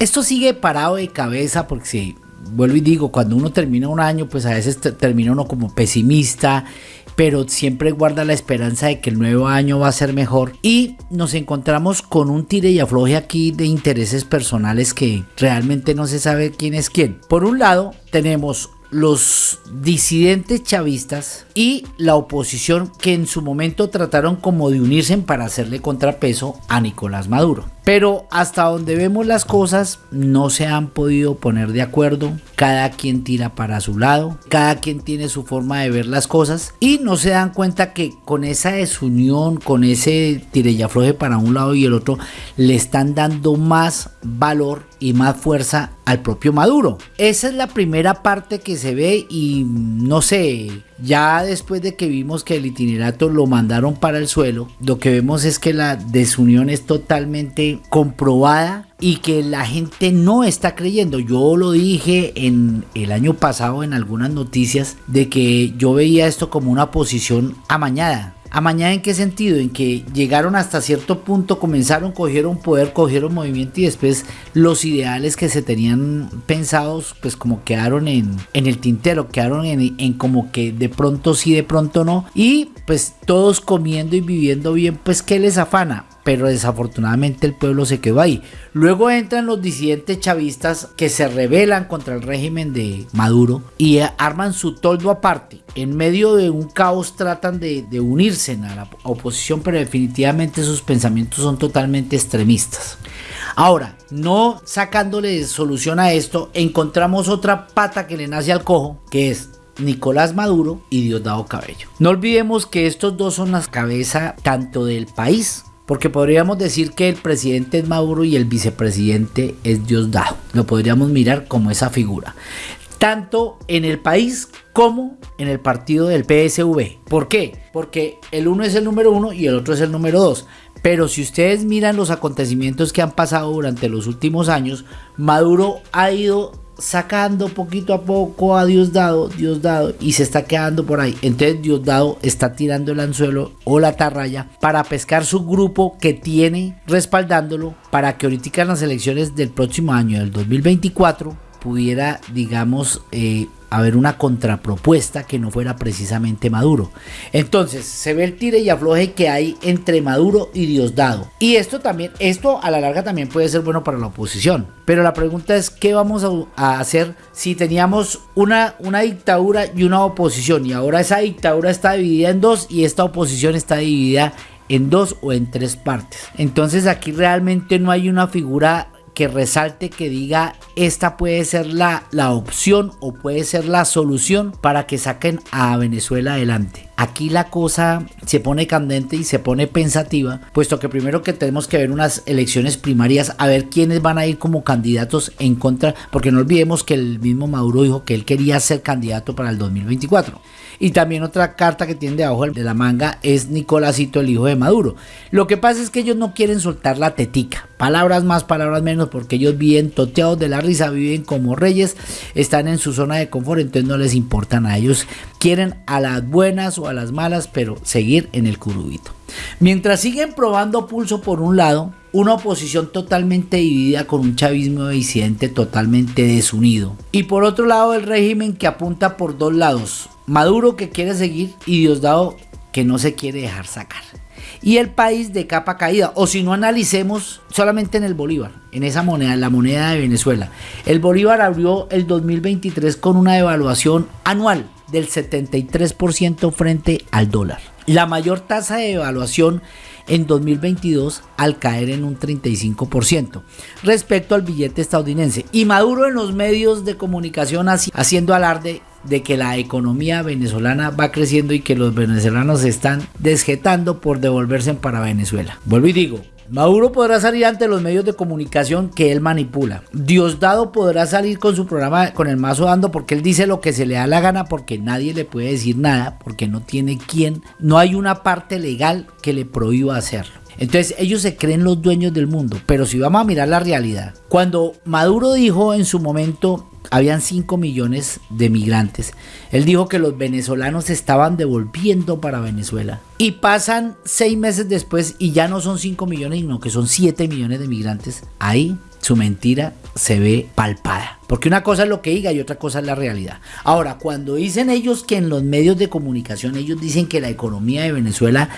Esto sigue parado de cabeza porque si vuelvo y digo, cuando uno termina un año, pues a veces termina uno como pesimista, pero siempre guarda la esperanza de que el nuevo año va a ser mejor. Y nos encontramos con un tire y afloje aquí de intereses personales que realmente no se sabe quién es quién. Por un lado, tenemos los disidentes chavistas y la oposición que en su momento trataron como de unirse para hacerle contrapeso a Nicolás Maduro. Pero hasta donde vemos las cosas no se han podido poner de acuerdo, cada quien tira para su lado, cada quien tiene su forma de ver las cosas. Y no se dan cuenta que con esa desunión, con ese tire y afloje para un lado y el otro, le están dando más valor y más fuerza al propio Maduro. Esa es la primera parte que se ve y no sé, ya después de que vimos que el itinerato lo mandaron para el suelo, lo que vemos es que la desunión es totalmente comprobada y que la gente no está creyendo. Yo lo dije en el año pasado en algunas noticias de que yo veía esto como una posición amañada. ¿Amañada en qué sentido? En que llegaron hasta cierto punto, comenzaron, cogieron poder, cogieron movimiento y después los ideales que se tenían pensados, pues como quedaron en, en el tintero, quedaron en, en como que de pronto sí, de pronto no. Y pues todos comiendo y viviendo bien, pues ¿qué les afana? Pero desafortunadamente el pueblo se quedó ahí. Luego entran los disidentes chavistas que se rebelan contra el régimen de Maduro y arman su toldo aparte. En medio de un caos tratan de, unirse a la oposición, pero definitivamente sus pensamientos son totalmente extremistas. Ahora, no sacándole solución a esto, encontramos otra pata que le nace al cojo, que es Nicolás Maduro y Diosdado Cabello. No olvidemos que estos dos son las cabezas tanto del país porque podríamos decir que el presidente es Maduro y el vicepresidente es Diosdado. Lo podríamos mirar como esa figura. Tanto en el país como en el partido del PSV. ¿Por qué? Porque el uno es el número uno y el otro es el número dos. Pero si ustedes miran los acontecimientos que han pasado durante los últimos años, Maduro ha ido sacando poquito a poco a Diosdado, Diosdado y se está quedando por ahí. Entonces Diosdado está tirando el anzuelo o la tarraya para pescar su grupo que tiene respaldándolo para que ahorita en las elecciones del próximo año, del 2024, pudiera, digamos, eh, haber una contrapropuesta que no fuera precisamente Maduro. Entonces, se ve el tire y afloje que hay entre Maduro y Diosdado. Y esto también, esto a la larga también puede ser bueno para la oposición. Pero la pregunta es, ¿qué vamos a, hacer si teníamos una, una dictadura y una oposición? Y ahora esa dictadura está dividida en dos y esta oposición está dividida en dos o en tres partes. Entonces aquí realmente no hay una figura que resalte, que diga esta puede ser la, la opción o puede ser la solución para que saquen a Venezuela adelante. Aquí la cosa se pone candente y se pone pensativa, puesto que primero que tenemos que ver unas elecciones primarias a ver quiénes van a ir como candidatos en contra, porque no olvidemos que el mismo Maduro dijo que él quería ser candidato para el 2024. Y también otra carta que tiene debajo de la manga es Nicolásito, el hijo de Maduro. Lo que pasa es que ellos no quieren soltar la tetica. Palabras más, palabras menos, porque ellos viven toteados de la risa, viven como reyes, están en su zona de confort, entonces no les importan a ellos. Quieren a las buenas o a las malas, pero seguir en el curubito. Mientras siguen probando pulso por un lado, una oposición totalmente dividida con un chavismo disidente totalmente desunido. Y por otro lado el régimen que apunta por dos lados, Maduro que quiere seguir y Diosdado que no se quiere dejar sacar. Y el país de capa caída, o si no analicemos solamente en el Bolívar, en esa moneda, en la moneda de Venezuela. El Bolívar abrió el 2023 con una devaluación anual del 73% frente al dólar. La mayor tasa de devaluación en 2022 al caer en un 35% respecto al billete estadounidense. Y Maduro en los medios de comunicación haciendo alarde de que la economía venezolana va creciendo y que los venezolanos se están desjetando por devolverse para Venezuela. Vuelvo y digo, Maduro podrá salir ante los medios de comunicación que él manipula. Diosdado podrá salir con su programa con el mazo dando porque él dice lo que se le da la gana porque nadie le puede decir nada porque no tiene quien, no hay una parte legal que le prohíba hacerlo. Entonces ellos se creen los dueños del mundo, pero si vamos a mirar la realidad, cuando Maduro dijo en su momento habían 5 millones de migrantes. Él dijo que los venezolanos estaban devolviendo para Venezuela. Y pasan 6 meses después y ya no son 5 millones, sino que son 7 millones de migrantes ahí su mentira se ve palpada. Porque una cosa es lo que diga y otra cosa es la realidad. Ahora, cuando dicen ellos que en los medios de comunicación ellos dicen que la economía de Venezuela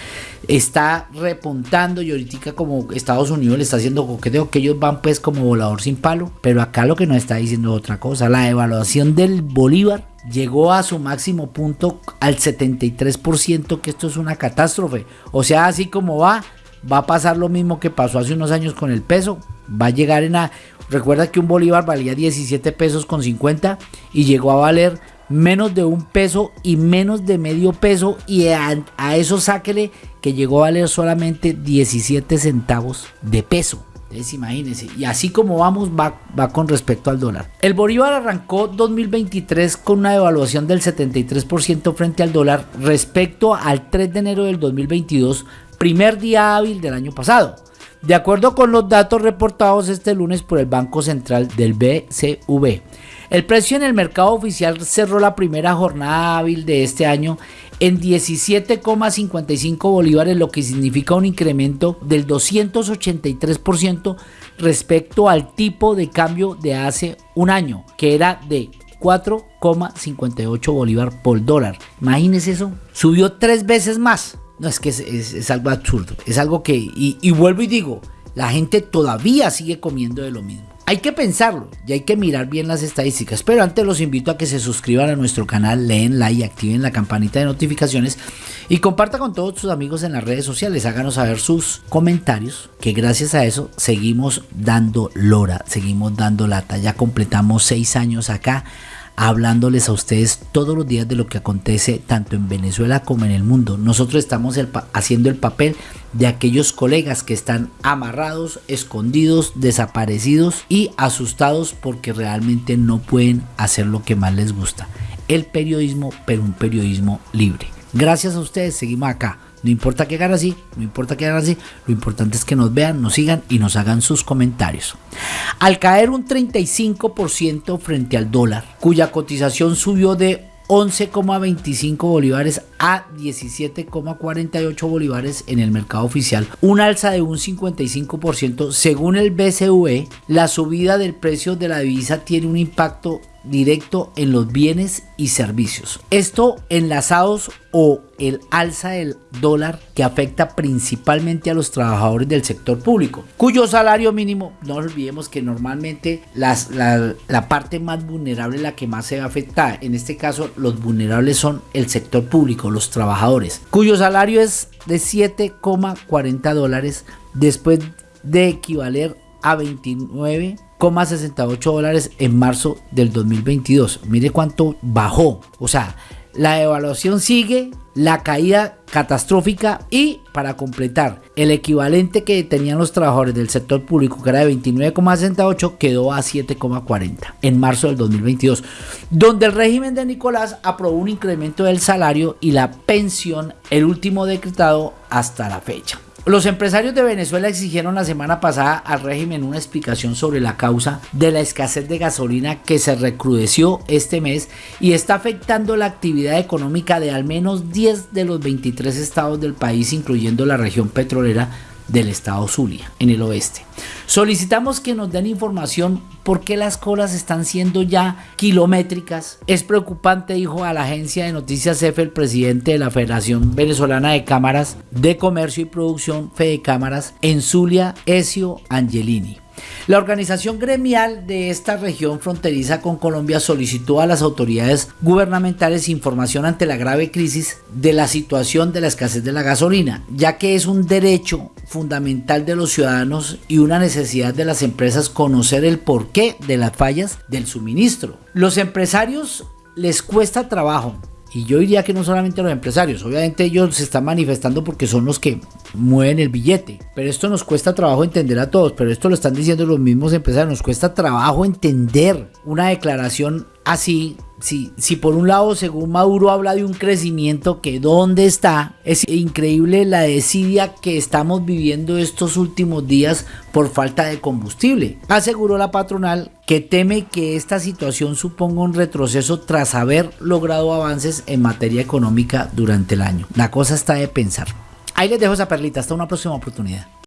está repuntando y ahorita como Estados Unidos le está haciendo coqueteo, que ellos van pues como volador sin palo, pero acá lo que nos está diciendo es otra cosa, la evaluación del Bolívar llegó a su máximo punto al 73%, que esto es una catástrofe. O sea, así como va, va a pasar lo mismo que pasó hace unos años con el peso. Va a llegar en a... Recuerda que un bolívar valía 17 pesos con 50 y llegó a valer menos de un peso y menos de medio peso y a, eso sáquele que llegó a valer solamente 17 centavos de peso. Entonces imagínense, y así como vamos va, va con respecto al dólar. El Bolívar arrancó 2023 con una devaluación del 73% frente al dólar respecto al 3 de enero del 2022, primer día hábil del año pasado. De acuerdo con los datos reportados este lunes por el Banco Central del BCV, el precio en el mercado oficial cerró la primera jornada hábil de este año en 17,55 bolívares, lo que significa un incremento del 283% respecto al tipo de cambio de hace un año, que era de 4,58 bolívar por dólar. Imagínense eso, subió tres veces más. No, es que es, algo absurdo. Es algo que, y, vuelvo y digo, la gente todavía sigue comiendo de lo mismo. Hay que pensarlo y hay que mirar bien las estadísticas. Pero antes los invito a que se suscriban a nuestro canal, leen, like, activen la campanita de notificaciones y comparta con todos sus amigos en las redes sociales. Háganos saber sus comentarios, que gracias a eso seguimos dando lora, seguimos dando lata. Ya completamos seis años acá hablándoles a ustedes todos los días de lo que acontece tanto en Venezuela como en el mundo. Nosotros estamos haciendo el papel de aquellos colegas que están amarrados, escondidos, desaparecidos y asustados porque realmente no pueden hacer lo que más les gusta. El periodismo, pero un periodismo libre. Gracias a ustedes, seguimos acá no importa que hagan así, no importa que hagan así, lo importante es que nos vean, nos sigan y nos hagan sus comentarios. Al caer un 35% frente al dólar, cuya cotización subió de 11,25 bolívares a 17,48 bolívares en el mercado oficial, un alza de un 55% según el BCV, la subida del precio de la divisa tiene un impacto directo en los bienes y servicios. Esto enlazados o el alza del dólar que afecta principalmente a los trabajadores del sector público, cuyo salario mínimo, no olvidemos que normalmente las, la, la parte más vulnerable, la que más se ve afectada, en este caso los vulnerables son el sector público, los trabajadores, cuyo salario es de 7,40 dólares después de equivaler a 29 68 dólares en marzo del 2022. Mire cuánto bajó. O sea, la evaluación sigue, la caída catastrófica y para completar, el equivalente que tenían los trabajadores del sector público, que era de 29,68, quedó a 7,40 en marzo del 2022, donde el régimen de Nicolás aprobó un incremento del salario y la pensión, el último decretado hasta la fecha. Los empresarios de Venezuela exigieron la semana pasada al régimen una explicación sobre la causa de la escasez de gasolina que se recrudeció este mes y está afectando la actividad económica de al menos 10 de los 23 estados del país, incluyendo la región petrolera del estado Zulia, en el oeste. Solicitamos que nos den información por qué las colas están siendo ya kilométricas. Es preocupante, dijo a la agencia de noticias EFE el presidente de la Federación Venezolana de Cámaras de Comercio y Producción, Fede Cámaras, en Zulia, Ezio Angelini. La organización gremial de esta región fronteriza con Colombia solicitó a las autoridades gubernamentales información ante la grave crisis de la situación de la escasez de la gasolina, ya que es un derecho fundamental de los ciudadanos y una necesidad de las empresas conocer el porqué de las fallas del suministro. Los empresarios les cuesta trabajo y yo diría que no solamente los empresarios, obviamente ellos se están manifestando porque son los que mueven el billete. Pero esto nos cuesta trabajo entender a todos, pero esto lo están diciendo los mismos empresarios, nos cuesta trabajo entender una declaración así si, si por un lado, según Maduro habla de un crecimiento que dónde está, es increíble la desidia que estamos viviendo estos últimos días por falta de combustible. Aseguró la patronal que teme que esta situación suponga un retroceso tras haber logrado avances en materia económica durante el año. La cosa está de pensar. Ahí les dejo esa perlita, hasta una próxima oportunidad.